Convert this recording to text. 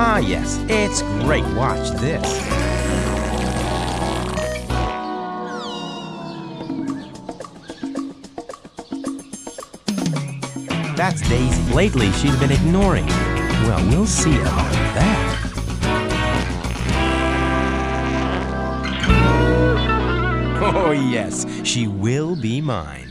Ah, yes, it's great. Watch this. That's Daisy. Lately, she's been ignoring me. Well, we'll see about that. Oh, yes, she will be mine.